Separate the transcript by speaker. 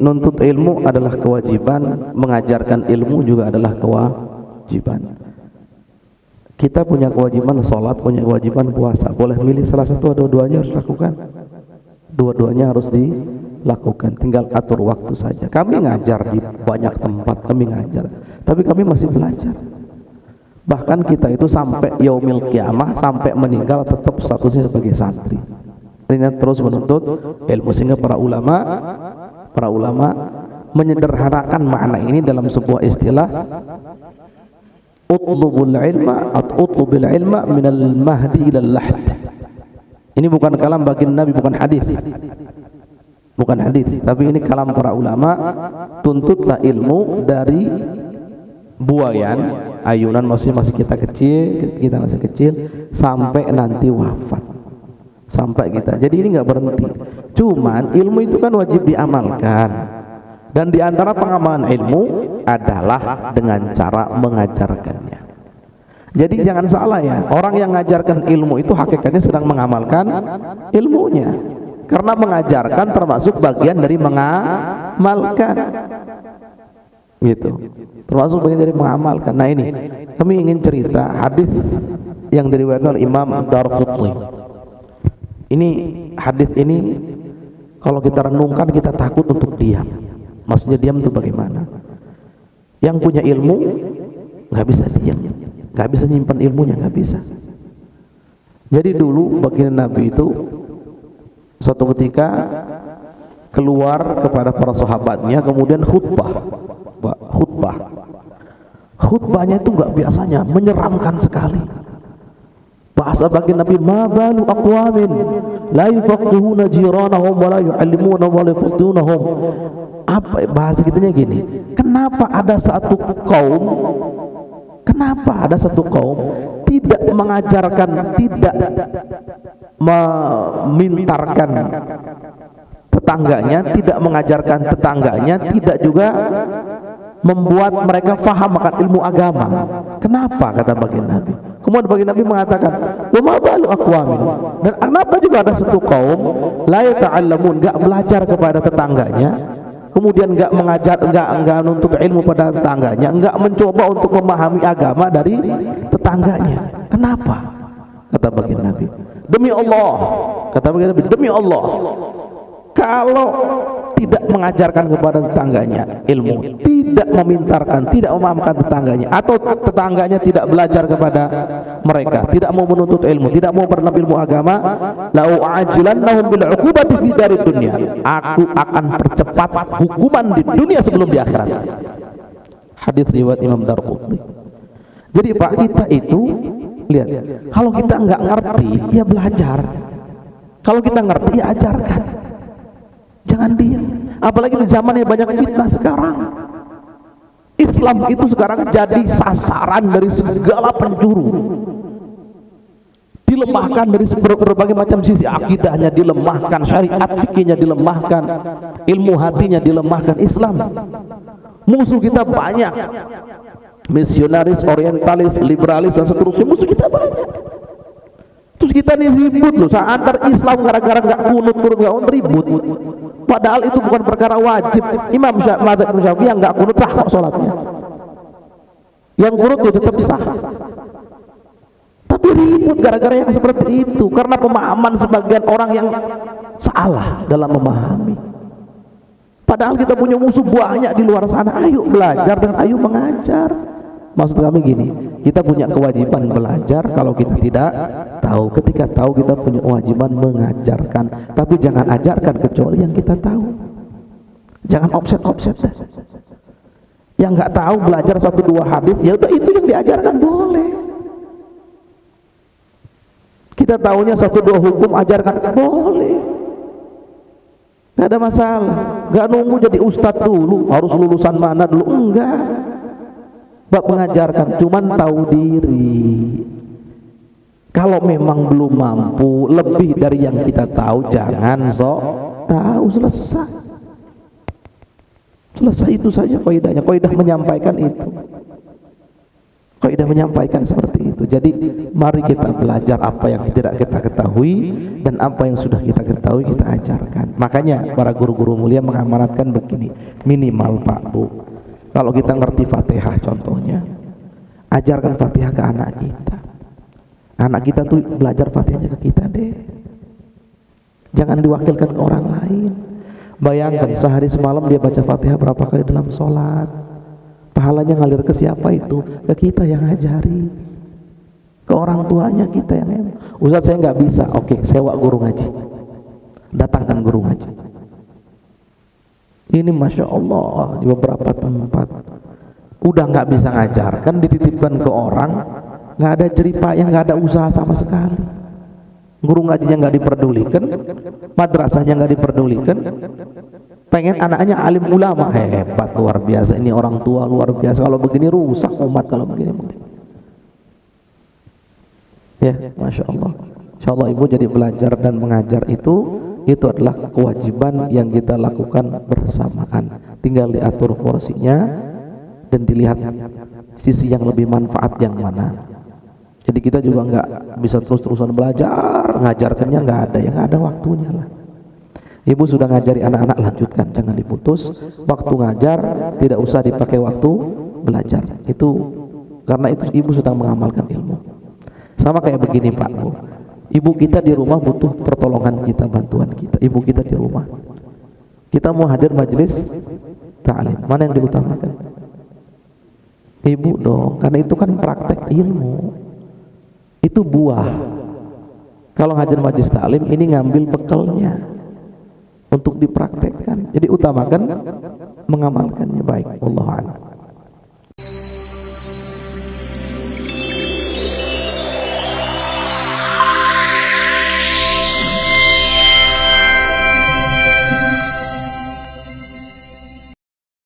Speaker 1: nuntut ilmu adalah kewajiban, mengajarkan ilmu juga adalah kewajiban. Kita punya kewajiban sholat, punya kewajiban puasa. Boleh milih salah satu, dua-duanya harus lakukan. Dua-duanya harus dilakukan. Tinggal atur waktu saja. Kami ngajar di banyak tempat, kami ngajar. Tapi kami masih belajar. Bahkan kita itu sampai yaumil kiamah, sampai meninggal tetap statusnya sebagai santri. Ini terus menuntut ilmu sehingga para ulama para ulama menyederhanakan makna ini dalam sebuah istilah utlubul ilma atau utlubil ilma minal mahdi ilal lahd. Ini bukan kalam bagi Nabi bukan hadis. Bukan hadis tapi ini kalam para ulama. Tuntutlah ilmu dari buayan ayunan masih masih kita kecil kita masih kecil sampai nanti wafat. Sampai kita. Jadi ini nggak berhenti Cuman ilmu itu kan wajib diamalkan. Dan di antara pengamalan ilmu adalah dengan cara mengajarkannya. Jadi jangan salah ya, orang yang mengajarkan ilmu itu hakikatnya sedang mengamalkan ilmunya. Karena mengajarkan termasuk bagian dari mengamalkan. Gitu. Termasuk bagian dari mengamalkan. Nah ini, kami ingin cerita hadis yang diriwayatkan oleh Imam Darqutni. Ini hadis ini kalau kita renungkan kita takut untuk diam. Maksudnya diam itu bagaimana? Yang punya ilmu nggak bisa diam, nggak bisa nyimpan ilmunya, nggak bisa. Jadi dulu baginda Nabi itu suatu ketika keluar kepada para sahabatnya kemudian khutbah khutbah khutbahnya itu nggak biasanya menyeramkan sekali bahasa bagi Nabi ma balu aqwamin la yafaqihuna jiranahum wa la yu'allimuna wa la yafaqihunahum apa bahasa kitanya gini kenapa ada satu kaum kenapa ada satu kaum tidak mengajarkan tidak memintarkan tetangganya tidak mengajarkan tetangganya tidak juga membuat mereka faham akan ilmu agama kenapa kata baginda Nabi Kemudian bagi Nabi mengatakan, "Wa balu aqwamin?" Dan kenapa juga ada satu kaum la yata'allamun, enggak belajar kepada tetangganya, kemudian enggak mengajar, enggak enggak untuk ilmu pada tetangganya, enggak mencoba untuk memahami agama dari tetangganya. Kenapa? Kata bagi Nabi. Demi Allah, kata bagi Nabi, demi Allah. Kalau tidak mengajarkan kepada tetangganya ilmu, tidak memintarkan, tidak memahamkan tetangganya atau tetangganya tidak belajar kepada mereka, tidak mau menuntut ilmu, tidak mau bernabi ilmu agama, lau ajilannahum bil uqubati fi darid dunya. Aku akan percepat hukuman di dunia sebelum di akhirat. Hadis riwayat Imam Darqutni. Jadi Pak kita itu lihat, kalau kita enggak ngerti ya belajar. Kalau kita ngerti ya ajarkan. Jangan diam. Apalagi di zaman yang banyak fitnah sekarang. Islam itu sekarang jadi sasaran dari segala penjuru. Dilemahkan dari berbagai macam sisi akidahnya dilemahkan, syariat fikihnya dilemahkan, ilmu hatinya dilemahkan Islam. Musuh kita banyak. Misionaris, orientalis, liberalis dan seterusnya musuh kita banyak. Terus kita nih ribut loh, antar Islam gara-gara nggak kunut kunut ribut. Padahal itu bukan perkara wajib. Imam Syafi'i yang nggak kunut sah kok sholatnya. Yang kunut itu tetap sah. Tapi ribut gara-gara yang seperti itu karena pemahaman sebagian orang yang salah dalam memahami. Padahal kita punya musuh banyak di luar sana. Ayo belajar dan ayo mengajar. Maksud kami gini, kita punya kewajiban belajar kalau kita tidak tahu. Ketika tahu kita punya kewajiban mengajarkan, tapi jangan ajarkan kecuali yang kita tahu. Jangan offset-offset. Yang nggak tahu belajar satu dua hadis, ya udah itu yang diajarkan boleh. Kita tahunya satu dua hukum ajarkan boleh. Gak ada masalah. Gak nunggu jadi ustadz dulu, harus lulusan mana dulu enggak bab mengajarkan cuman tahu diri kalau memang belum mampu lebih dari yang kita tahu jangan sok tahu selesai selesai itu saja koidahnya koidah menyampaikan itu Kaidah menyampaikan seperti itu. Jadi mari kita belajar apa yang tidak kita ketahui dan apa yang sudah kita ketahui kita ajarkan. Makanya para guru-guru mulia mengamanatkan begini, minimal Pak Bu. Kalau kita ngerti Fatihah contohnya, ajarkan Fatihah ke anak kita. Anak kita tuh belajar Fatihahnya ke kita deh. Jangan diwakilkan ke orang lain. Bayangkan sehari semalam dia baca Fatihah berapa kali dalam sholat. Pahalanya ngalir ke siapa itu? Ke kita yang ngajari. Ke orang tuanya kita yang Ustaz saya nggak bisa. Oke sewa guru ngaji. Datangkan guru ngaji ini Masya Allah di beberapa tempat. Udah nggak bisa ngajarkan dititipkan ke orang nggak ada cerita yang nggak ada usaha sama sekali. Guru ngajinya nggak diperdulikan madrasahnya nggak diperdulikan. Pengen anaknya alim ulama hebat luar biasa. Ini orang tua luar biasa. Kalau begini rusak umat kalau begini ya masya Allah. Insya Allah ibu jadi belajar dan mengajar itu itu adalah kewajiban yang kita lakukan bersamaan tinggal diatur porsinya dan dilihat sisi yang lebih manfaat yang mana jadi kita juga nggak bisa terus-terusan belajar ngajarkannya nggak ada yang ada waktunya lah Ibu sudah ngajari anak-anak lanjutkan, jangan diputus. Waktu ngajar tidak usah dipakai waktu belajar. Itu karena itu ibu sudah mengamalkan ilmu. Sama kayak begini Pak. Ibu kita di rumah butuh pertolongan kita, bantuan kita. Ibu kita di rumah. Kita mau hadir majelis ta'lim. Mana yang diutamakan? Ibu dong, karena itu kan praktek ilmu. Itu buah. Kalau hadir majelis ta'lim ini ngambil bekalnya untuk dipraktekkan. Jadi utamakan mengamalkannya baik. Allah a'lam.